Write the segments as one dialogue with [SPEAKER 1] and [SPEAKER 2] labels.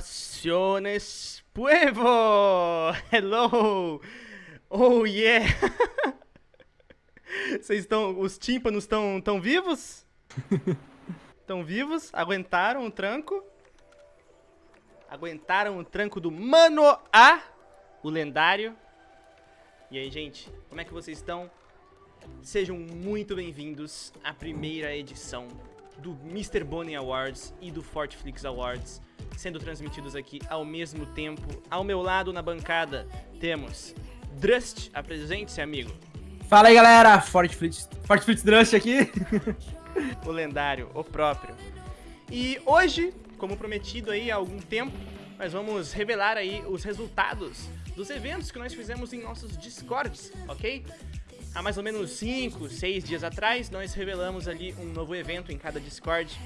[SPEAKER 1] Salutaciones, puevo! Hello! Oh yeah! Vocês estão. Os tímpanos estão tão vivos? Estão vivos? Aguentaram o tranco? Aguentaram o tranco do Mano A, o lendário. E aí, gente, como é que vocês estão? Sejam muito bem-vindos à primeira edição do Mr. Bonnie Awards e do Fortflix Awards, sendo transmitidos aqui ao mesmo tempo. Ao meu lado na bancada temos Drust, apresente-se, amigo.
[SPEAKER 2] Fala aí, galera, Fortflix, Fortflix Drust aqui.
[SPEAKER 1] o lendário, o próprio. E hoje, como prometido aí há algum tempo, nós vamos revelar aí os resultados dos eventos que nós fizemos em nossos Discords, ok? Há mais ou menos 5, 6 dias atrás, nós revelamos ali um novo evento em cada Discord,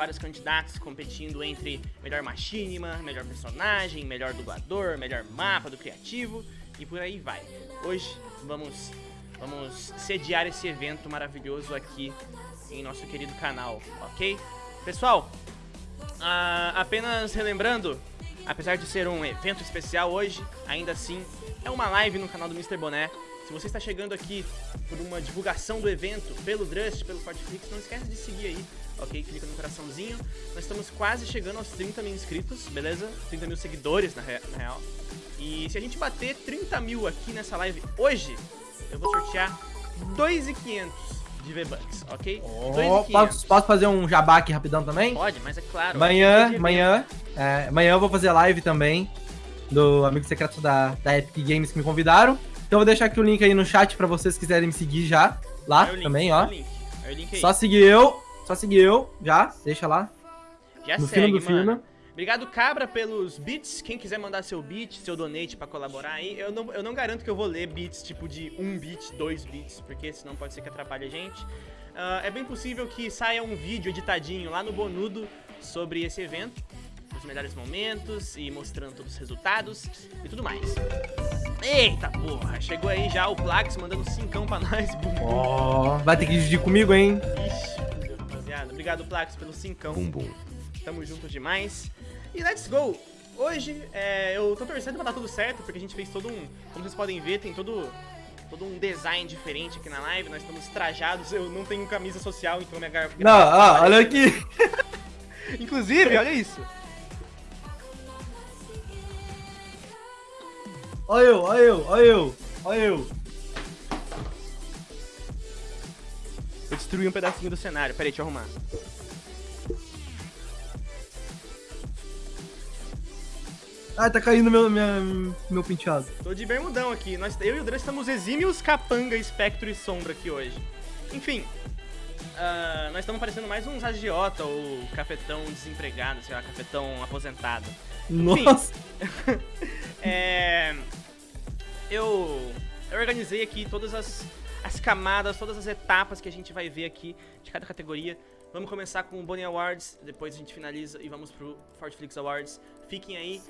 [SPEAKER 1] vários candidatos competindo entre melhor machinima, melhor personagem, melhor dublador, melhor mapa do criativo e por aí vai. Hoje vamos, vamos sediar esse evento maravilhoso aqui em nosso querido canal, ok? Pessoal, ah, apenas relembrando, apesar de ser um evento especial hoje, ainda assim é uma live no canal do Mr. Boné. Se você está chegando aqui por uma divulgação do evento, pelo Drust, pelo Fortflix, não esquece de seguir aí, ok? Clica no coraçãozinho. Nós estamos quase chegando aos 30 mil inscritos, beleza? 30 mil seguidores, na, na real. E se a gente bater 30 mil aqui nessa live hoje, eu vou sortear 2,500 de V-Bucks, ok?
[SPEAKER 2] Oh, posso, posso, fazer um jabá aqui rapidão também?
[SPEAKER 1] Pode, mas é claro.
[SPEAKER 2] Amanhã, amanhã, é, amanhã eu vou fazer live também do amigo secreto da, da Epic Games que me convidaram. Então eu vou deixar aqui o link aí no chat pra vocês quiserem me seguir já. Lá link, também, ó. Só seguir eu. Só seguir eu, já. Deixa lá.
[SPEAKER 1] Já no segue, do mano. Obrigado, Cabra, pelos beats. Quem quiser mandar seu beat, seu donate pra colaborar aí, eu não, eu não garanto que eu vou ler beats tipo de um beat, dois beats, porque senão pode ser que atrapalhe a gente. Uh, é bem possível que saia um vídeo editadinho lá no Bonudo sobre esse evento, os melhores momentos e mostrando todos os resultados e tudo mais. Eita porra, chegou aí já o Plax mandando cincão pra nós.
[SPEAKER 2] Oh, vai ter que dividir comigo, hein?
[SPEAKER 1] Ixi, rapaziada. Obrigado, Plax, pelo cincão. Bum, bum. Tamo junto demais. E let's go! Hoje, é, eu tô torcendo pra dar tudo certo, porque a gente fez todo um... Como vocês podem ver, tem todo, todo um design diferente aqui na live. Nós estamos trajados, eu não tenho camisa social, então minha garrafa...
[SPEAKER 2] Não, ó, olha aqui!
[SPEAKER 1] Inclusive, olha isso.
[SPEAKER 2] Olha eu, olha eu, olha eu, olha eu.
[SPEAKER 1] Eu destruí um pedacinho do cenário. Peraí, deixa eu arrumar.
[SPEAKER 2] Ah, tá caindo meu, minha, meu penteado.
[SPEAKER 1] Tô de bermudão aqui. Nós, eu e o Dran estamos exímios capanga, espectro e sombra aqui hoje. Enfim, uh, nós estamos parecendo mais uns agiota ou cafetão desempregado, sei lá, cafetão aposentado.
[SPEAKER 2] Nossa!
[SPEAKER 1] é eu, eu organizei aqui todas as, as camadas, todas as etapas que a gente vai ver aqui de cada categoria. Vamos começar com o Bonnie Awards, depois a gente finaliza e vamos pro Fortflix Awards. Fiquem aí,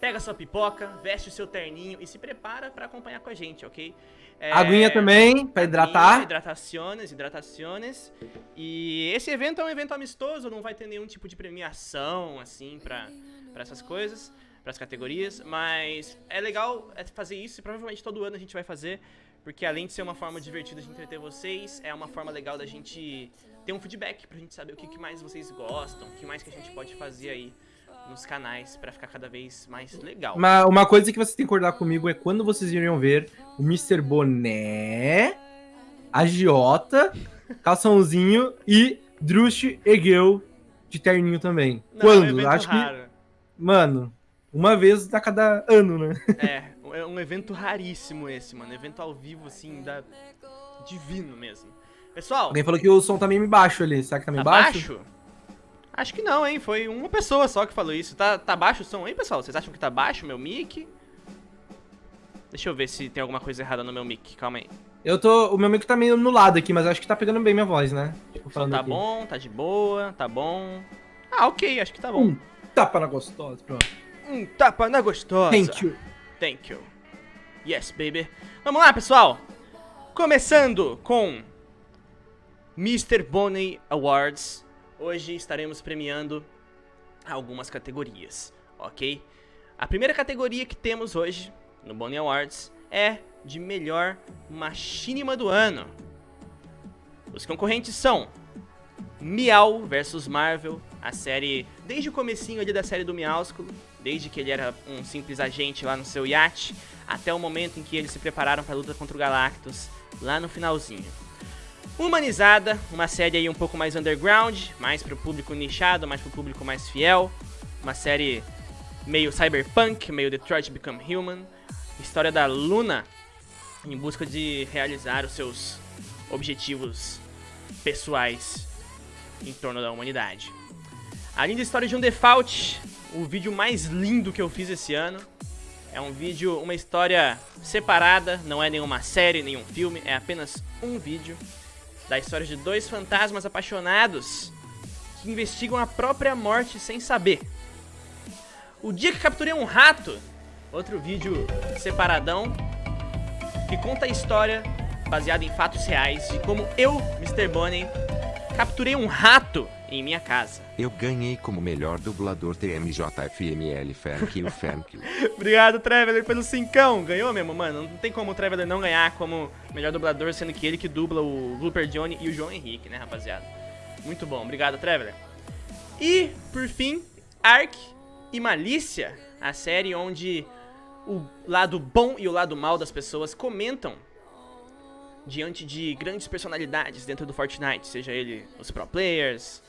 [SPEAKER 1] pega sua pipoca, veste o seu terninho e se prepara para acompanhar com a gente, ok?
[SPEAKER 2] É, Aguinha também, para hidratar.
[SPEAKER 1] Hidratações, hidratações. E esse evento é um evento amistoso, não vai ter nenhum tipo de premiação, assim, para essas coisas para as categorias, mas é legal é fazer isso e provavelmente todo ano a gente vai fazer, porque além de ser uma forma divertida de entreter vocês, é uma forma legal da gente ter um feedback pra gente saber o que, que mais vocês gostam, o que mais que a gente pode fazer aí nos canais para ficar cada vez mais legal.
[SPEAKER 2] Uma, uma coisa que vocês têm que acordar comigo é quando vocês iriam ver o Mr. Boné, agiota, calçãozinho e Drush Egeu de terninho também. Não, quando?
[SPEAKER 1] É Acho raro. que.
[SPEAKER 2] Mano, uma vez a cada ano, né?
[SPEAKER 1] É, é um evento raríssimo esse, mano. Evento ao vivo, assim, da... divino mesmo. Pessoal...
[SPEAKER 2] Alguém falou que o som tá meio baixo ali. Será que tá meio tá baixo? baixo?
[SPEAKER 1] Acho que não, hein? Foi uma pessoa só que falou isso. Tá, tá baixo o som aí, pessoal? Vocês acham que tá baixo o meu mic? Deixa eu ver se tem alguma coisa errada no meu mic. Calma aí.
[SPEAKER 2] Eu tô... O meu mic tá meio no lado aqui, mas acho que tá pegando bem minha voz, né?
[SPEAKER 1] Tipo, falando tá aqui. bom, tá de boa, tá bom. Ah, ok, acho que tá bom.
[SPEAKER 2] Um tapa na gostosa, pronto.
[SPEAKER 1] Um tapa na gostosa.
[SPEAKER 2] Thank you.
[SPEAKER 1] Thank you. Yes, baby. Vamos lá, pessoal. Começando com Mr. Bonnie Awards. Hoje estaremos premiando algumas categorias, ok? A primeira categoria que temos hoje no Bonnie Awards é de melhor machinima do ano. Os concorrentes são Miau vs Marvel, a série desde o comecinho ali da série do Miaúsculo, desde que ele era um simples agente lá no seu iate, até o momento em que eles se prepararam para a luta contra o Galactus, lá no finalzinho. Humanizada, uma série aí um pouco mais underground, mais para o público nichado, mais para o público mais fiel, uma série meio cyberpunk, meio Detroit Become Human, história da Luna em busca de realizar os seus objetivos pessoais em torno da humanidade. A linda história de um default, o vídeo mais lindo que eu fiz esse ano. É um vídeo, uma história separada, não é nenhuma série, nenhum filme, é apenas um vídeo da história de dois fantasmas apaixonados que investigam a própria morte sem saber. O dia que capturei um rato, outro vídeo separadão, que conta a história baseada em fatos reais de como eu, Mr. Bonnie, capturei um rato em minha casa.
[SPEAKER 3] Eu ganhei como melhor dublador TMJFML thank you.
[SPEAKER 1] Obrigado, Traveler, pelo cincão. Ganhou mesmo, mano. Não tem como o Traveler não ganhar como melhor dublador, sendo que ele que dubla o Looper Johnny e o João Henrique, né, rapaziada? Muito bom. Obrigado, Traveler. E, por fim, Ark e Malícia, a série onde o lado bom e o lado mal das pessoas comentam diante de grandes personalidades dentro do Fortnite, seja ele os pro players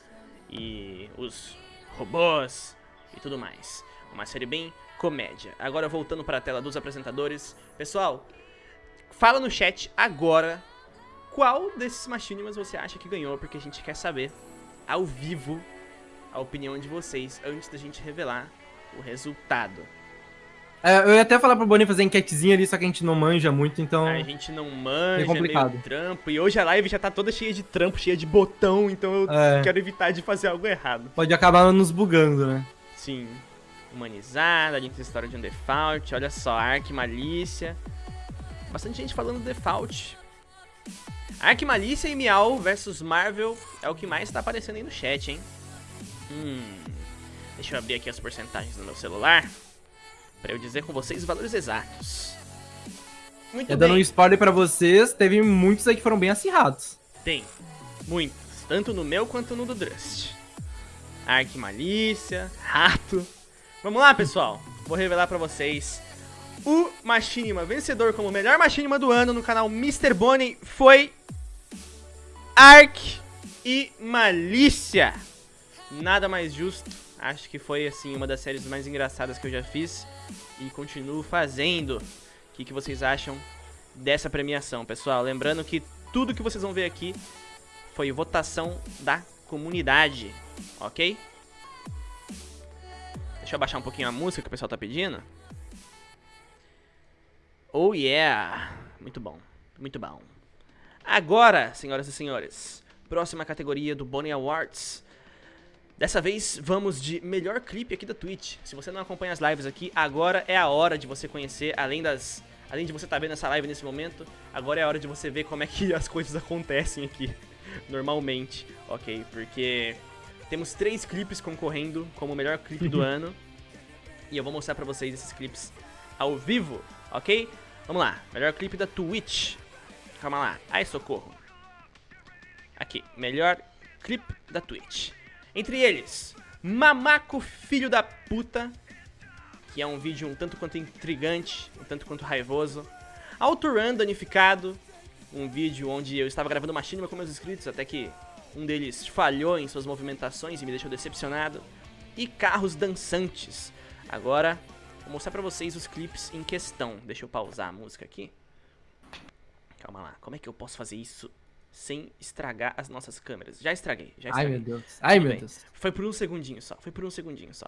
[SPEAKER 1] e os robôs e tudo mais. Uma série bem comédia. Agora voltando para a tela dos apresentadores, pessoal, fala no chat agora qual desses machinimas você acha que ganhou, porque a gente quer saber ao vivo a opinião de vocês antes da gente revelar o resultado.
[SPEAKER 2] É, eu ia até falar pro Boninho fazer enquetezinha ali, só que a gente não manja muito, então.
[SPEAKER 1] A gente não manja, é complicado. meio trampo. E hoje a live já tá toda cheia de trampo, cheia de botão, então eu é. quero evitar de fazer algo errado.
[SPEAKER 2] Pode acabar nos bugando, né?
[SPEAKER 1] Sim. Humanizada, a gente tem história de um default, olha só, Ark Malícia. Bastante gente falando default. Ark Malícia e Miau versus Marvel é o que mais tá aparecendo aí no chat, hein? Hum. Deixa eu abrir aqui as porcentagens do meu celular para eu dizer com vocês os valores exatos.
[SPEAKER 2] Muito é, Dando um spoiler para vocês, teve muitos aí que foram bem acirrados.
[SPEAKER 1] Tem, muitos, tanto no meu quanto no do Drust. Ark Malícia, Rato. Vamos lá, pessoal. Vou revelar para vocês. O Machinima vencedor como melhor Machinima do ano no canal Mr. Bonnie foi Ark e Malícia. Nada mais justo. Acho que foi assim uma das séries mais engraçadas que eu já fiz e continuo fazendo. O que, que vocês acham dessa premiação, pessoal? Lembrando que tudo que vocês vão ver aqui foi votação da comunidade, ok? Deixa eu abaixar um pouquinho a música que o pessoal tá pedindo. Oh yeah! Muito bom, muito bom. Agora, senhoras e senhores, próxima categoria do Bonnie Awards Dessa vez vamos de melhor clipe aqui da Twitch. Se você não acompanha as lives aqui, agora é a hora de você conhecer, além das... Além de você estar tá vendo essa live nesse momento, agora é a hora de você ver como é que as coisas acontecem aqui, normalmente, ok? Porque temos três clipes concorrendo como o melhor clipe do ano. E eu vou mostrar pra vocês esses clipes ao vivo, ok? Vamos lá, melhor clipe da Twitch. Calma lá, ai socorro. Aqui, melhor clipe da Twitch. Entre eles, Mamaco Filho da Puta, que é um vídeo um tanto quanto intrigante, um tanto quanto raivoso. Autorun Danificado, um vídeo onde eu estava gravando uma com meus inscritos, até que um deles falhou em suas movimentações e me deixou decepcionado. E Carros Dançantes. Agora, vou mostrar pra vocês os clipes em questão. Deixa eu pausar a música aqui. Calma lá, como é que eu posso fazer isso sem estragar as nossas câmeras. Já estraguei, já estraguei.
[SPEAKER 2] Ai, meu Deus. Ai, Tudo meu bem. Deus.
[SPEAKER 1] Foi por um segundinho só, foi por um segundinho só.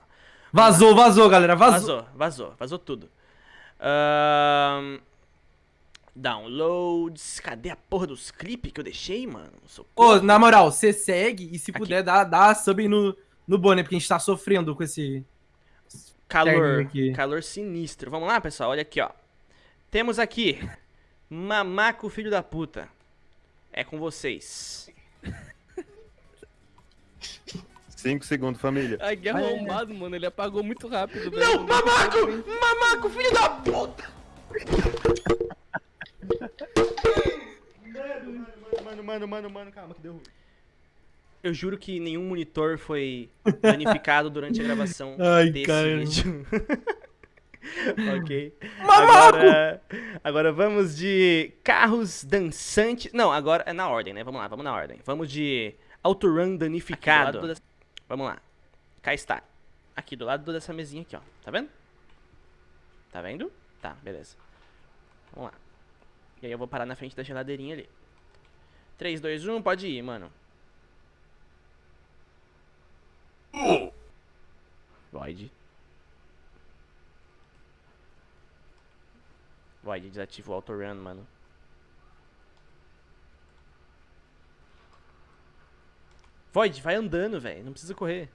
[SPEAKER 2] Vazou, vazou, galera, vazou.
[SPEAKER 1] Vazou, vazou, vazou tudo. Um... Downloads. Cadê a porra dos clipes que eu deixei, mano?
[SPEAKER 2] Ô, oh, na moral, você segue e se Aqui. puder, dá, dá sub no, no Bonnie, porque a gente tá sofrendo com esse...
[SPEAKER 1] Calor, calor sinistro. Vamos lá, pessoal, olha aqui, ó. Temos aqui Mamaco Filho da Puta. É com vocês.
[SPEAKER 4] 5 segundos, família.
[SPEAKER 5] Ai, que arrombado, mano. Ele apagou muito rápido, velho.
[SPEAKER 1] Não, mamaco! Mamaco, filho da puta! mano, mano, mano, mano, mano, calma que deu ruim. Eu juro que nenhum monitor foi danificado durante a gravação
[SPEAKER 2] Ai,
[SPEAKER 1] desse
[SPEAKER 2] cara.
[SPEAKER 1] vídeo. ok.
[SPEAKER 2] Mamaco!
[SPEAKER 1] Agora, agora vamos de carros dançantes. Não, agora é na ordem, né? Vamos lá, vamos na ordem. Vamos de autorun danificado. Vamos lá. Cá está. Aqui do lado dessa mesinha aqui, ó. Tá vendo? Tá vendo? Tá, beleza. Vamos lá. E aí eu vou parar na frente da geladeirinha ali. 3, 2, 1, pode ir, mano. Void. Void, desativa o autorun, mano. Void, vai andando, velho. Não precisa correr.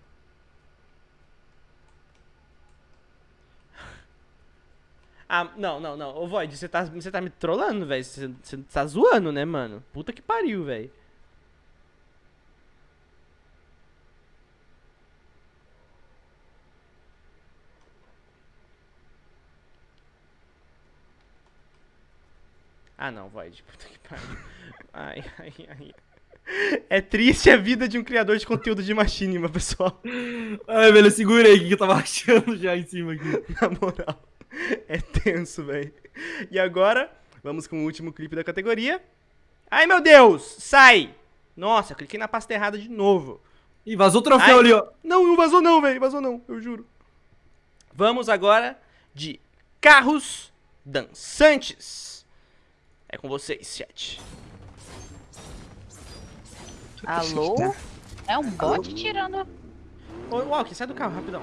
[SPEAKER 1] Ah, não, não, não. Ô, Void, você tá, você tá me trollando, velho. Você tá zoando, né, mano? Puta que pariu, velho. Ah, não, Void. Puta que pariu. Ai, ai, ai. É triste a vida de um criador de conteúdo de machinima, pessoal.
[SPEAKER 2] Ai, velho, segura aí que eu tava achando já em cima aqui.
[SPEAKER 1] Na moral. É tenso, velho. E agora, vamos com o último clipe da categoria. Ai, meu Deus! Sai! Nossa, cliquei na pasta errada de novo.
[SPEAKER 2] Ih, vazou o troféu
[SPEAKER 1] Ai.
[SPEAKER 2] ali, ó.
[SPEAKER 1] Não, não vazou não, velho. Vazou não, eu juro. Vamos agora de carros dançantes. É com vocês, chat.
[SPEAKER 6] Alô? É um bot tirando.
[SPEAKER 1] Ô, Walker, sai do carro, rapidão.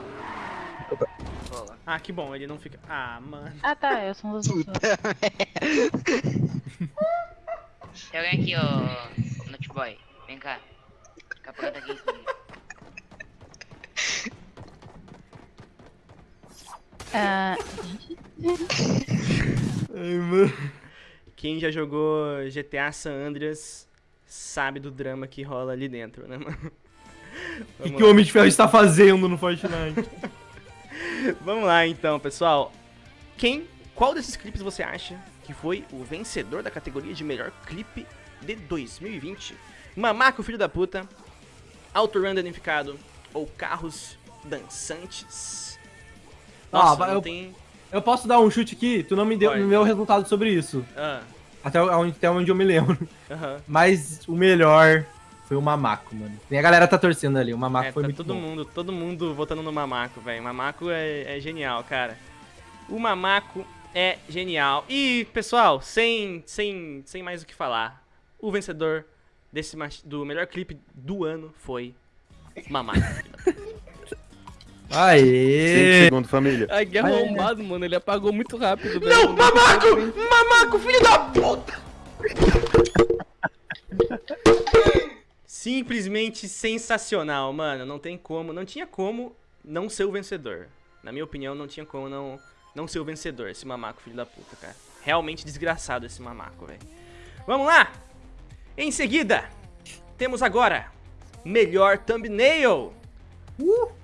[SPEAKER 1] Ah, que bom, ele não fica... Ah, mano.
[SPEAKER 6] Ah tá, eu sou um dos pessoas.
[SPEAKER 7] Tem alguém aqui, ô. Noteboy. Vem cá. Capanga aqui.
[SPEAKER 6] Ah,
[SPEAKER 2] Ai, mano.
[SPEAKER 1] Quem já jogou GTA San Andreas sabe do drama que rola ali dentro, né, mano?
[SPEAKER 2] O que, que o. Homem de Ferro está fazendo no Fortnite?
[SPEAKER 1] Vamos lá então, pessoal. Quem, qual desses clipes você acha que foi o vencedor da categoria de melhor clipe de 2020? Mamaco Filho da Puta, Autorun Danificado ou Carros Dançantes? Nossa,
[SPEAKER 2] Ah,
[SPEAKER 1] não
[SPEAKER 2] eu-
[SPEAKER 1] tem...
[SPEAKER 2] eu posso dar um chute aqui? Tu não me deu
[SPEAKER 1] Pode.
[SPEAKER 2] o meu resultado sobre isso.
[SPEAKER 1] Ah,
[SPEAKER 2] Até onde, até onde eu me lembro.
[SPEAKER 1] aham.
[SPEAKER 2] Mas o melhor foi o Mamaco, mano. E a galera tá torcendo ali. O Mamaco
[SPEAKER 1] É,
[SPEAKER 2] foi
[SPEAKER 1] tá
[SPEAKER 2] muito
[SPEAKER 1] todo
[SPEAKER 2] bom.
[SPEAKER 1] mundo, todo mundo votando no Mamaco, velho. Mamaco é, é genial, cara. O Mamaco é genial. E, pessoal, sem, sem, sem mais o que falar, o vencedor desse mach- do melhor clipe do ano foi Mamaco.
[SPEAKER 4] 5
[SPEAKER 2] Aê!
[SPEAKER 4] segundos, família.
[SPEAKER 5] Ai, que arrombado, mano. Ele apagou muito rápido, velho.
[SPEAKER 1] Não, Mamaco! Mamaco, filho da puta! Simplesmente sensacional, mano. Não tem como, não tinha como não ser o vencedor. Na minha opinião, não tinha como não, não ser o vencedor, esse mamaco, filho da puta, cara. Realmente desgraçado esse mamaco, velho. Vamos lá! Em seguida, temos agora melhor thumbnail. Uh!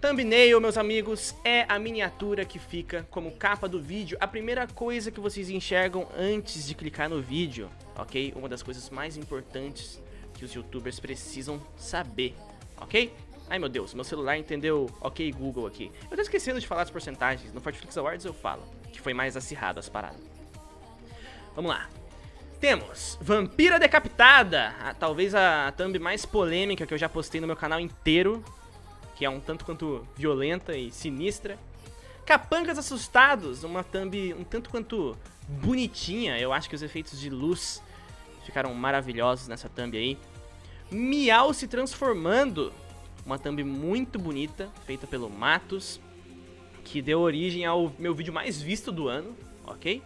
[SPEAKER 1] Thumbnail, meus amigos, é a miniatura que fica como capa do vídeo, a primeira coisa que vocês enxergam antes de clicar no vídeo, ok? Uma das coisas mais importantes que os youtubers precisam saber, ok? Ai meu Deus, meu celular entendeu ok Google aqui. Eu tô esquecendo de falar as porcentagens, no Fortflix Awards eu falo, que foi mais acirrado as paradas. Vamos lá. Temos Vampira Decapitada, a- talvez a thumb mais polêmica que eu já postei no meu canal inteiro, que é um tanto quanto violenta e sinistra. Capangas Assustados, uma thumb um tanto quanto bonitinha, eu acho que os efeitos de luz ficaram maravilhosos nessa thumb aí. Miau se transformando, uma thumb muito bonita, feita pelo Matos, que deu origem ao meu vídeo mais visto do ano, ok?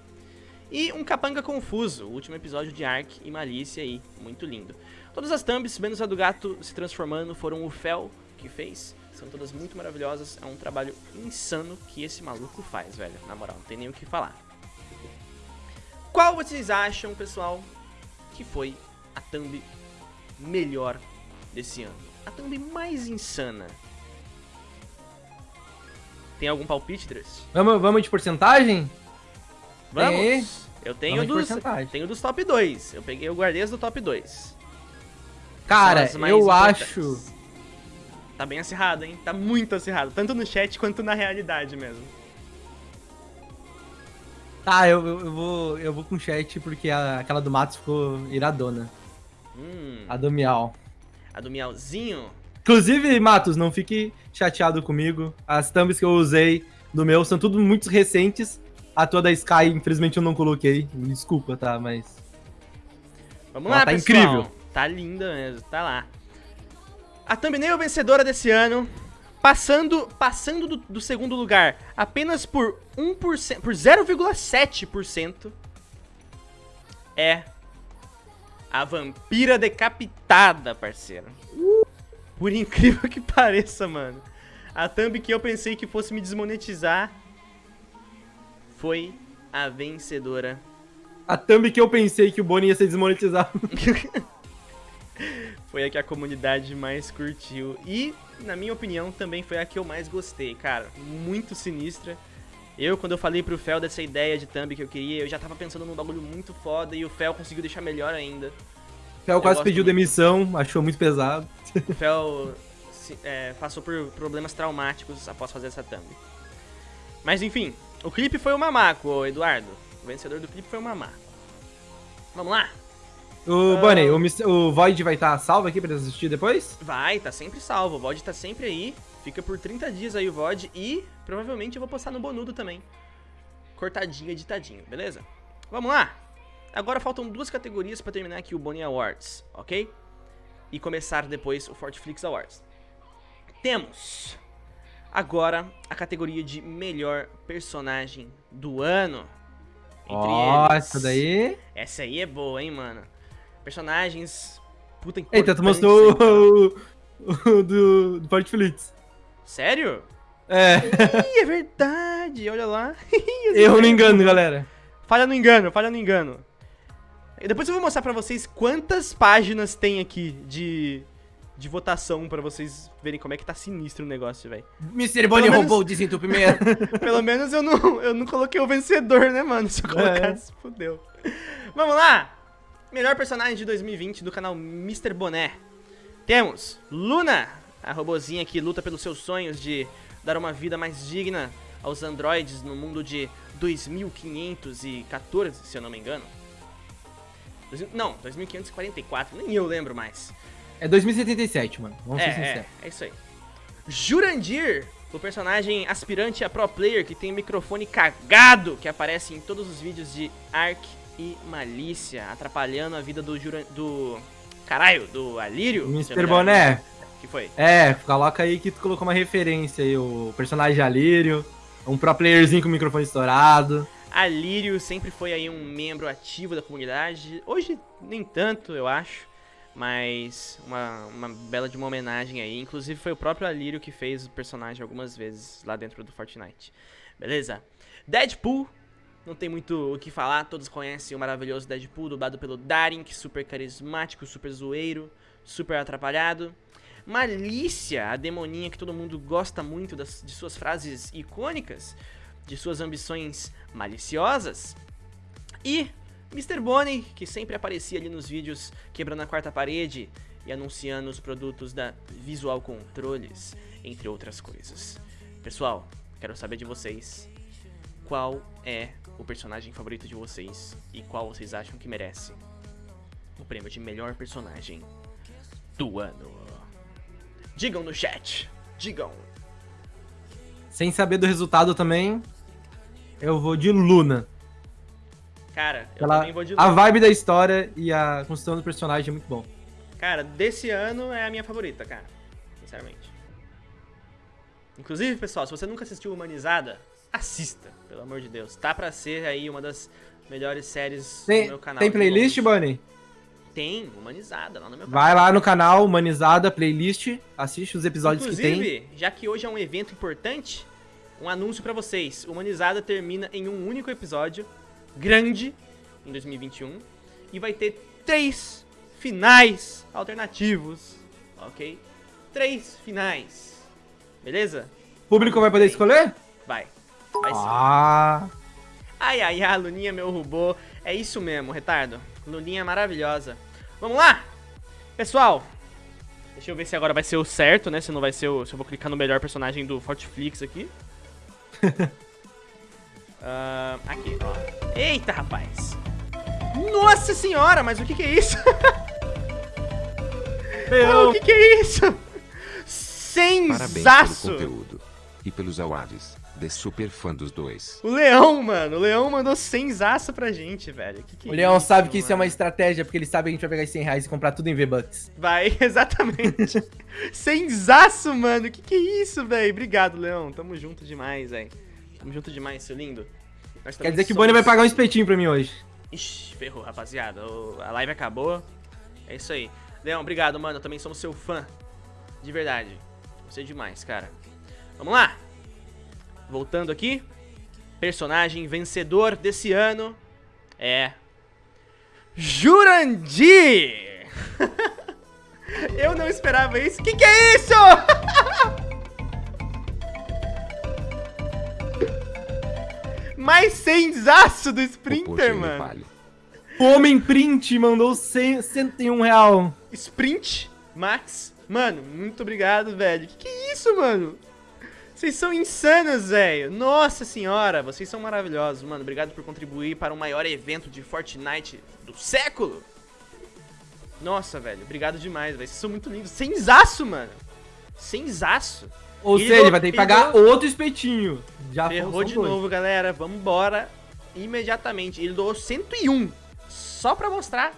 [SPEAKER 1] E um Capanga Confuso, o último episódio de Ark e Malícia aí, muito lindo. Todas as thumbs, menos a do gato se transformando, foram o Fel que fez. São todas muito maravilhosas, é um trabalho insano que esse maluco faz, velho. Na moral, não tem nem o que falar. Qual vocês acham, pessoal, que foi a thumb melhor desse ano? a thumb mais insana? Tem algum palpite, Dress?
[SPEAKER 2] Vamos, vamos de porcentagem?
[SPEAKER 1] Vamos!
[SPEAKER 2] Tem.
[SPEAKER 1] Eu tenho
[SPEAKER 2] Vamos
[SPEAKER 1] dos, tenho dos top 2. Eu peguei, eu guardei as do top 2.
[SPEAKER 2] Cara, eu acho.
[SPEAKER 1] Tá bem acirrado, hein? Tá muito acirrado. Tanto no chat quanto na realidade mesmo.
[SPEAKER 2] Tá, eu, eu, eu vou, eu vou com chat porque a- aquela do Matos ficou iradona.
[SPEAKER 1] Hum,
[SPEAKER 2] A do Miau.
[SPEAKER 1] a do Miauzinho.
[SPEAKER 2] Inclusive, Matos, não fique chateado comigo. As thumbs que eu usei do meu são tudo muito recentes. A tua da Sky, infelizmente, eu não coloquei. Desculpa, tá? Mas.
[SPEAKER 1] Vamos
[SPEAKER 2] Ela
[SPEAKER 1] lá,
[SPEAKER 2] tá
[SPEAKER 1] pessoal.
[SPEAKER 2] incrível.
[SPEAKER 1] Tá linda mesmo, tá lá. A thumbnail vencedora desse ano, passando, passando do, do segundo lugar apenas por 1%, por 0,7%, é a vampira decapitada, parceiro. Por incrível que pareça, mano. A thumb que eu pensei que fosse me desmonetizar foi a vencedora
[SPEAKER 2] A thumb que eu pensei que o Boni ia ser desmonetizado.
[SPEAKER 1] foi a que a comunidade mais curtiu. E, na minha opinião, também foi a que eu mais gostei, cara. Muito sinistra. Eu, quando eu falei pro Fel dessa ideia de thumb que eu queria, eu já tava pensando num bagulho muito foda e o Fel conseguiu deixar melhor ainda.
[SPEAKER 2] Fel quase pediu
[SPEAKER 1] muito.
[SPEAKER 2] demissão, achou muito pesado.
[SPEAKER 1] O Fel é, passou por problemas traumáticos após fazer essa thumb. Mas enfim, o clipe foi o Mamaco, Eduardo. O vencedor do clipe foi o Mamaco. Vamos lá?
[SPEAKER 2] O
[SPEAKER 1] Ah.
[SPEAKER 2] Bonnie, o, Mis- o Void vai estar salvo aqui pra assistir depois?
[SPEAKER 1] Vai, tá sempre salvo. O VOD tá sempre aí. Fica por 30 dias aí o VOD. E provavelmente eu vou postar no Bonudo também. Cortadinho, editadinho, beleza? Vamos lá? Agora faltam duas categorias pra terminar aqui o Bonnie Awards, ok? E começar depois o Fortflix Awards. Temos agora a categoria de melhor personagem do ano. Entre eles.
[SPEAKER 2] essa daí.
[SPEAKER 1] Essa aí é boa, hein, mano? Personagens. Puta
[SPEAKER 2] Eita, tu mostrou o, o do, do Portflix.
[SPEAKER 1] Sério?
[SPEAKER 2] É,
[SPEAKER 1] Ih, é verdade, olha lá.
[SPEAKER 2] eu não engano, galera.
[SPEAKER 1] Falha no engano, falha no engano. Depois eu vou mostrar pra vocês quantas páginas tem aqui de, de votação pra vocês verem como é que tá sinistro o negócio, velho.
[SPEAKER 2] Mr. Bonnie
[SPEAKER 1] menos-
[SPEAKER 2] roubou o desentupimento.
[SPEAKER 1] Pelo menos eu não, eu não coloquei o vencedor, né, mano? Se eu colocasse, fudeu. Vamos lá! Melhor personagem de 2020 do canal Mr. Boné. Temos Luna, a robozinha que luta pelos seus sonhos de dar uma vida mais digna aos androides no mundo de 2514, se eu não me engano. Não, 2544, nem eu lembro mais.
[SPEAKER 2] É 2077, mano. Vamos
[SPEAKER 1] É,
[SPEAKER 2] ser
[SPEAKER 1] é,
[SPEAKER 2] sinceros.
[SPEAKER 1] é isso aí. Jurandir, o personagem aspirante a pro player que tem um microfone cagado que aparece em todos os vídeos de Ark e Malícia, atrapalhando a vida do Juran... do caralho, do Alírio.
[SPEAKER 2] Mr. Boné,
[SPEAKER 1] Que foi?
[SPEAKER 2] é, coloca aí que tu colocou uma referência aí, o personagem Alírio, um pro playerzinho com o microfone estourado.
[SPEAKER 1] Alírio sempre foi aí um membro ativo da comunidade. Hoje nem tanto, eu acho. Mas uma, uma bela de uma homenagem aí. Inclusive foi o próprio Alírio que fez o personagem algumas vezes lá dentro do Fortnite. Beleza? Deadpool. Não tem muito o que falar, todos conhecem o maravilhoso Deadpool, dublado pelo Darink, super carismático, super zoeiro, super atrapalhado. Malícia, a demoninha que todo mundo gosta muito das, de suas frases icônicas, de suas ambições maliciosas. E Mr. Bonnie, que sempre aparecia ali nos vídeos quebrando a quarta parede e anunciando os produtos da Visual Controles, entre outras coisas. Pessoal, quero saber de vocês qual é o personagem favorito de vocês e qual vocês acham que merece o prêmio de melhor personagem do ano. Digam no chat, digam.
[SPEAKER 2] Sem saber do resultado também, eu vou de Luna.
[SPEAKER 1] Cara, eu
[SPEAKER 2] Ela,
[SPEAKER 1] também vou de
[SPEAKER 2] a
[SPEAKER 1] Luna.
[SPEAKER 2] vibe da história e a construção do personagem é muito bom.
[SPEAKER 1] Cara, desse ano é a minha favorita, cara. Sinceramente. Inclusive, pessoal, se você nunca assistiu Humanizada, assista, pelo amor de Deus. Tá pra ser aí uma das melhores séries do
[SPEAKER 2] Tem,
[SPEAKER 1] meu canal.
[SPEAKER 2] tem playlist. Bonnie?
[SPEAKER 1] Tem, Humanizada, lá no meu canal.
[SPEAKER 2] Vai lá no canal Humanizada Playlist, assiste os episódios que tem.
[SPEAKER 1] Inclusive, já que hoje é um evento importante, um anúncio pra vocês. Humanizada termina em um único episódio, grande, em 2021, e vai ter três finais alternativos, ok? três finais. Beleza?
[SPEAKER 2] O público vai poder escolher?
[SPEAKER 1] Vai. Vai sim.
[SPEAKER 2] Ah.
[SPEAKER 1] Ai, ai, ai, Luninha, meu robô. É isso mesmo, retardo. Luninha maravilhosa. Vamos lá? Pessoal, deixa eu ver se agora vai ser o certo, né? Se não vai ser o... Se eu vou clicar no melhor personagem do Fortflix aqui. Ah, aqui, ó. Eita, rapaz. Nossa senhora, mas o que que é isso? O que que é isso?
[SPEAKER 3] Parabéns pelo
[SPEAKER 1] Sensaço!
[SPEAKER 3] conteúdo. E pelos awards. De super fã dos dois.
[SPEAKER 1] O Leão, mano. O Leão mandou sensaço pra gente, velho. Que que
[SPEAKER 2] O Leão
[SPEAKER 1] isso,
[SPEAKER 2] sabe que isso é uma
[SPEAKER 1] mano?
[SPEAKER 2] estratégia, porque ele sabe que a gente vai pegar esses 100 reais e comprar tudo em V-Bucks.
[SPEAKER 1] Vai, exatamente. Sensaço, mano. Que que é isso, velho? Obrigado, Leão. Tamo junto demais, velho. Tamo junto demais, seu lindo. Nós
[SPEAKER 2] Quer dizer que o
[SPEAKER 1] somos-
[SPEAKER 2] Bonnie vai pagar um espetinho pra mim hoje.
[SPEAKER 1] Ixi, ferrou, rapaziada. O- A live acabou. É isso aí. Leão, obrigado, mano. Eu também somos seu fã. De verdade. Você é demais, cara. Vamos lá. Voltando aqui. Personagem vencedor desse ano é. Jurandir! Eu não esperava isso. Que que é isso? Mais sensaço do
[SPEAKER 3] O
[SPEAKER 1] Sprinter, mano.
[SPEAKER 2] Homem Print mandou 100, 101 real.
[SPEAKER 1] Sprint Max. Mano, muito obrigado, velho. Que que é isso, mano? Vocês são insanos, velho. Nossa senhora, vocês são maravilhosos, mano. Obrigado por contribuir para o maior evento de Fortnite do século. Nossa, velho. Obrigado demais, velho. Vocês são muito lindos. Sensaço, mano. Sensaço.
[SPEAKER 2] Ou
[SPEAKER 1] Ele
[SPEAKER 2] seja, ele vai ter que pagar
[SPEAKER 1] deu-
[SPEAKER 2] outro espetinho. Já
[SPEAKER 1] Ferrou de
[SPEAKER 2] dois.
[SPEAKER 1] novo, galera. Vambora imediatamente. Ele doou 101. Só pra mostrar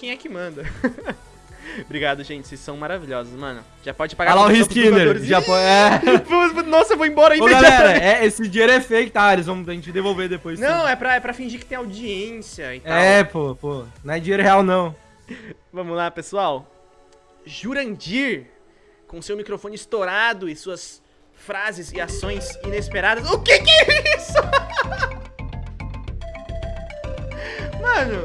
[SPEAKER 1] quem é que manda. Obrigado, gente. Vocês são maravilhosos, mano. Já pode pagar
[SPEAKER 2] Olha lá o Skinner.
[SPEAKER 1] jogadores.
[SPEAKER 2] Já pode. É.
[SPEAKER 1] Nossa, eu vou embora
[SPEAKER 2] Ô,
[SPEAKER 1] imediatamente.
[SPEAKER 2] galera, é, esse dinheiro é fake, tá? Eles vão a gente devolver depois.
[SPEAKER 1] Não, é pra, é pra fingir que tem audiência e tal.
[SPEAKER 2] É, pô, pô. Não é dinheiro real, não.
[SPEAKER 1] Vamos lá, pessoal. Jurandir, com seu microfone estourado e suas frases e ações inesperadas. O que que é isso? Mano,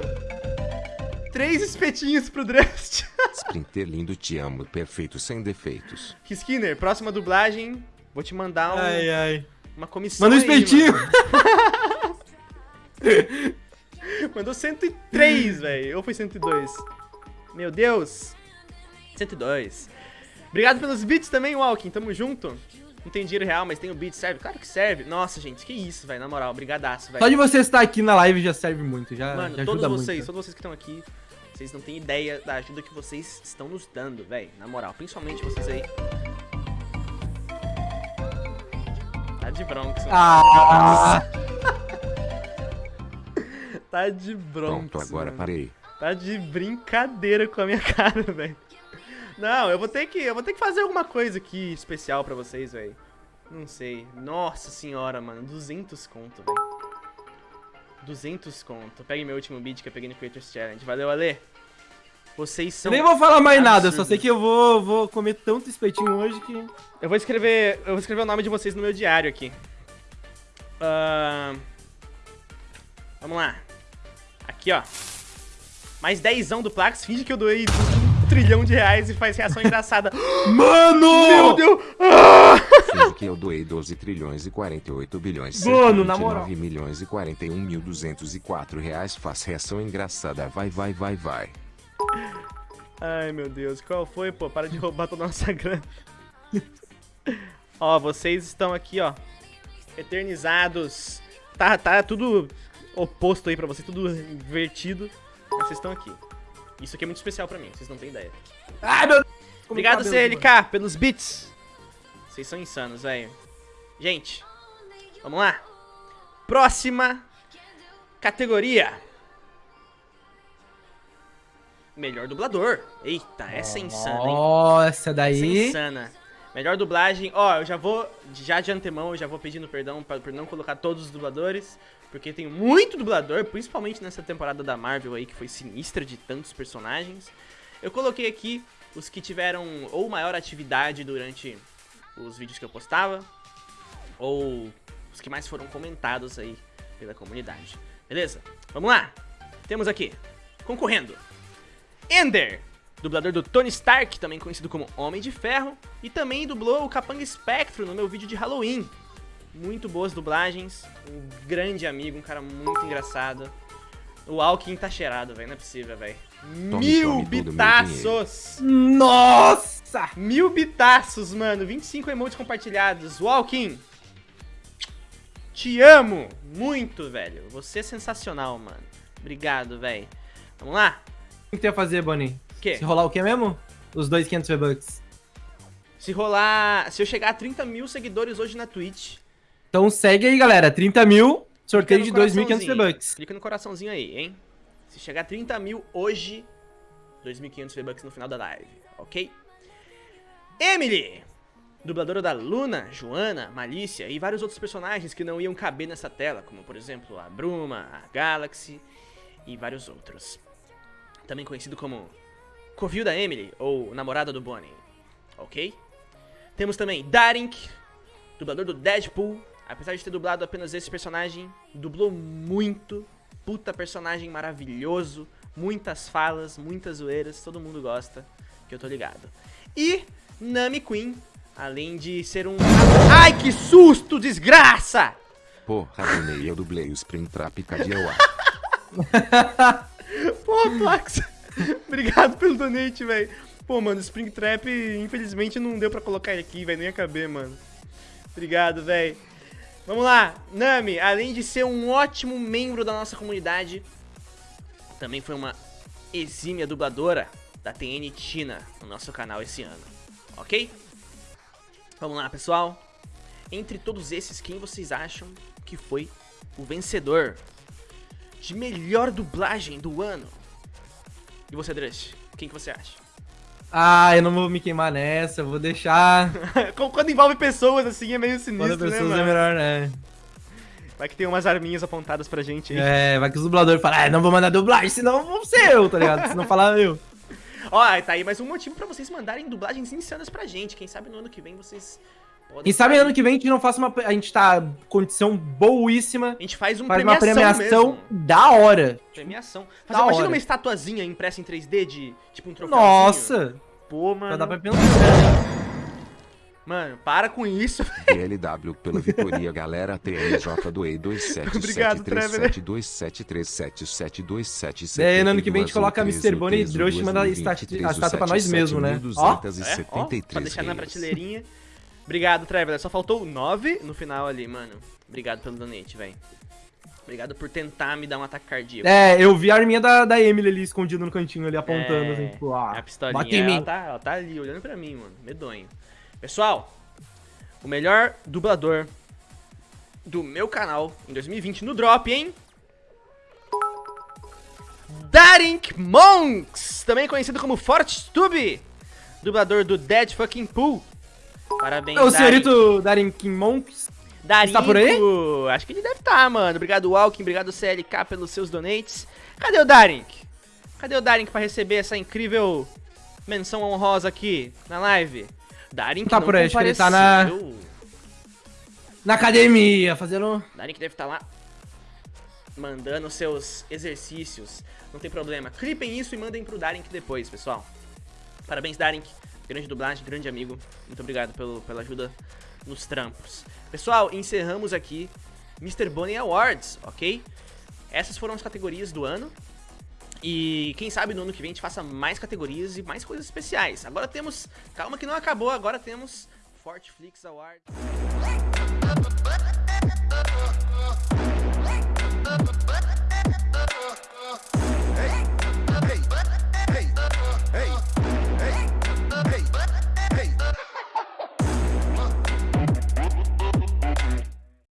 [SPEAKER 1] três espetinhos pro Drust.
[SPEAKER 3] Sprinter lindo, te amo. Perfeito, sem defeitos.
[SPEAKER 1] Skinner, próxima dublagem. Vou te mandar um-
[SPEAKER 2] Ai, ai.
[SPEAKER 1] uma comissão.
[SPEAKER 2] Manda um
[SPEAKER 1] aí,
[SPEAKER 2] espetinho.
[SPEAKER 1] mano. Mandou 103, velho. Ou foi 102? Meu Deus. 102. Obrigado pelos beats também, Walking. Tamo junto. Não tem dinheiro real, mas tem o beat. Serve? Claro que serve. Nossa, gente. Que isso, velho. Na moral. Brigadaço, velho.
[SPEAKER 2] Só de você estar aqui na live já serve muito. Já,
[SPEAKER 1] Mano,
[SPEAKER 2] já
[SPEAKER 1] todos
[SPEAKER 2] ajuda
[SPEAKER 1] vocês,
[SPEAKER 2] muito.
[SPEAKER 1] todos vocês que estão aqui, vocês não têm ideia da ajuda que vocês estão nos dando, velho. Na moral, principalmente vocês aí. Tá de bronx.
[SPEAKER 2] Ah,
[SPEAKER 1] Tá de bronx.
[SPEAKER 3] Pronto, agora
[SPEAKER 1] mano.
[SPEAKER 3] parei.
[SPEAKER 1] Tá de brincadeira com a minha cara, velho. Não, eu vou ter que, eu vou ter que fazer alguma coisa aqui especial pra vocês, velho. Não sei. Nossa senhora, mano, 200 conto, velho. 200 conto. Pegue meu último beat que eu peguei no Creators Challenge. Valeu, Ale. Vocês
[SPEAKER 2] eu
[SPEAKER 1] são
[SPEAKER 2] nem vou falar mais nada, eu só
[SPEAKER 1] absurdos.
[SPEAKER 2] sei que eu vou, vou comer tanto espetinho hoje que.
[SPEAKER 1] Eu vou escrever, eu vou escrever o nome de vocês no meu diário aqui. Ahn, vamos lá. Aqui, ó. Mais dezão do Plax. Finge que eu doei trilhão de reais e faz reação engraçada.
[SPEAKER 2] Mano!
[SPEAKER 1] Meu Deus! Ah!
[SPEAKER 3] Finge que eu doei 12 trilhões e 48 bilhões
[SPEAKER 2] Mano, na moral.
[SPEAKER 3] 129 milhões e 41 mil 204 reais. Faz reação engraçada. Vai, vai, vai, vai.
[SPEAKER 1] Ai, meu Deus. Qual foi, pô? Para de roubar toda a nossa grana. ó, vocês estão aqui, ó. Eternizados. Tá, tá tudo oposto aí pra vocês, tudo invertido. Mas vocês estão aqui. Isso aqui é muito especial pra mim, vocês não têm ideia.
[SPEAKER 2] Ai, meu
[SPEAKER 1] Obrigado,
[SPEAKER 2] cabelo,
[SPEAKER 1] CLK, pelos beats. Vocês são insanos, velho. Gente, vamos lá. Próxima categoria. Melhor dublador. Eita, essa é insana, hein?
[SPEAKER 2] Nossa,
[SPEAKER 1] Essa é
[SPEAKER 2] daí.
[SPEAKER 1] insana. Melhor dublagem. Ó, eu já vou, já de antemão, eu já vou pedindo perdão pra- por não colocar todos os dubladores. Porque tem muito dublador, principalmente nessa temporada da Marvel aí, que foi sinistra de tantos personagens. Eu coloquei aqui os que tiveram ou maior atividade durante os vídeos que eu postava, ou os que mais foram comentados aí pela comunidade. Beleza? Vamos lá! Temos aqui, concorrendo, Ender, dublador do Tony Stark, também conhecido como Homem de Ferro, e também dublou o Capanga Spectro no meu vídeo de Halloween. Muito boas dublagens, um grande amigo, um cara muito engraçado. O Alkin tá cheirado, velho, não é possível, velho. Mil
[SPEAKER 3] tome o
[SPEAKER 1] bitaços!
[SPEAKER 2] Nossa!
[SPEAKER 1] Mil bitaços, mano. 25 emotes compartilhados. Walking. Te amo muito, velho. Você é sensacional, mano. Obrigado, velho. Vamos lá?
[SPEAKER 2] O que tu ia fazer, Bonnie?
[SPEAKER 1] O quê?
[SPEAKER 2] Se rolar o quê mesmo? Os dois 500 V-Bucks.
[SPEAKER 1] Se rolar... Se eu chegar a 30 mil seguidores hoje na Twitch...
[SPEAKER 2] Então segue aí, galera. 30 mil, sorteio de
[SPEAKER 1] clica no
[SPEAKER 2] 2.500
[SPEAKER 1] coraçãozinho.
[SPEAKER 2] V-Bucks.
[SPEAKER 1] Clica no coraçãozinho aí, hein? Se chegar a 30 mil hoje... 2.500 V-Bucks no final da live, ok? Emily! Dubladora da Luna, Joana, Malícia e vários outros personagens que não iam caber nessa tela, como por exemplo a Bruma, a Galaxy e vários outros. Também conhecido como Covil da Emily ou namorada do Bonnie, ok? Temos também Darink, dublador do Deadpool. Apesar de ter dublado apenas esse personagem, dublou muito. Puta personagem maravilhoso. Muitas falas, muitas zoeiras, todo mundo gosta, que eu tô ligado. E Nami Queen, além de ser um. Ai, que susto, desgraça!
[SPEAKER 3] Porra, Donei, eu dublei o Springtrap Cadioa.
[SPEAKER 1] Pô, Plax, obrigado pelo donate, velho. Pô, mano, Springtrap, infelizmente não deu pra colocar ele aqui, velho, nem ia caber, mano. Obrigado, velho. Vamos lá, Nami, além de ser um ótimo membro da nossa comunidade, também foi uma exímia dubladora da TN China no nosso canal esse ano, ok? Vamos lá, pessoal. Entre todos esses, quem vocês acham que foi o vencedor de melhor dublagem do ano? E você, Drush? Quem que você acha?
[SPEAKER 2] Ah, eu não vou me queimar nessa, eu vou deixar.
[SPEAKER 1] Quando envolve pessoas assim é meio
[SPEAKER 2] Quando
[SPEAKER 1] sinistro,
[SPEAKER 2] a pessoa
[SPEAKER 1] né,
[SPEAKER 2] é melhor, né?
[SPEAKER 1] Vai que tem umas arminhas apontadas pra gente aí.
[SPEAKER 2] É, vai que os dubladores falam, ah, não vou mandar dublagem, senão vou ser eu, tá ligado? Se não falar eu.
[SPEAKER 1] Ó, tá aí mais um motivo pra vocês mandarem dublagens insanas pra gente. Quem sabe no ano que vem vocês podem...
[SPEAKER 2] Quem sabe
[SPEAKER 1] sair.
[SPEAKER 2] ano que vem a gente não faça uma. A gente tá condição boíssima.
[SPEAKER 1] A gente faz, um
[SPEAKER 2] Faz uma
[SPEAKER 1] premiação,
[SPEAKER 2] premiação
[SPEAKER 1] mesmo.
[SPEAKER 2] da hora.
[SPEAKER 1] Premiação.
[SPEAKER 2] Da
[SPEAKER 1] imagina
[SPEAKER 2] hora.
[SPEAKER 1] uma estatuazinha impressa em 3D de, tipo, um troféuzinho.
[SPEAKER 2] Nossa!
[SPEAKER 1] Pô,
[SPEAKER 2] Já
[SPEAKER 1] mano.
[SPEAKER 2] dá pra pensar.
[SPEAKER 1] Mano, para com isso.
[SPEAKER 3] DLW pela Vitoria Galera TNJ do E
[SPEAKER 1] Obrigado, Trevor.
[SPEAKER 3] 273727272727
[SPEAKER 2] É, ano que vem a gente coloca Mr. Bonnie e Drush e manda a esta- a estátua pra nós mesmo, né? Ó.
[SPEAKER 1] É, ó, pra deixar na prateleirinha. Obrigado, Trevor. Só faltou 9 no final ali, mano. Obrigado pelo donate, velho. Obrigado por tentar me dar um ataque cardíaco.
[SPEAKER 2] É, eu vi a arminha da, da Emily ali escondida no cantinho ali, apontando,
[SPEAKER 1] É,
[SPEAKER 2] assim, tipo, ah,
[SPEAKER 1] a pistolinha,
[SPEAKER 2] bate em
[SPEAKER 1] ela
[SPEAKER 2] mim.
[SPEAKER 1] tá, ela tá ali olhando pra mim, mano. Medonho. Pessoal, o melhor dublador do meu canal em 2020 no Drop, hein? Darink Monks, também conhecido como FortTube, dublador do Dead Fucking Pool. Parabéns,
[SPEAKER 2] É o senhorito Darin Monks.
[SPEAKER 1] Darinho,
[SPEAKER 2] Está por aí?
[SPEAKER 1] Acho que ele deve estar, mano. Obrigado, Walking. Obrigado, CLK, pelos seus donates. Cadê o Darink? Cadê o Darink pra receber essa incrível menção honrosa aqui na live? Darink
[SPEAKER 2] Tá
[SPEAKER 1] não
[SPEAKER 2] por aí, acho que ele tá na-. Na academia, fazendo.
[SPEAKER 1] Darink deve estar lá mandando seus exercícios. Não tem problema. Clipem isso e mandem pro Darink depois, pessoal. Parabéns, Darink. Grande dublagem, grande amigo. Muito obrigado pelo, pela ajuda nos trampos. Pessoal, encerramos aqui Mr. Bonnie Awards, ok? Essas foram as categorias do ano. E quem sabe no ano que vem a gente faça mais categorias e mais coisas especiais. Agora temos... Calma que não acabou, agora temos Fortflix Awards.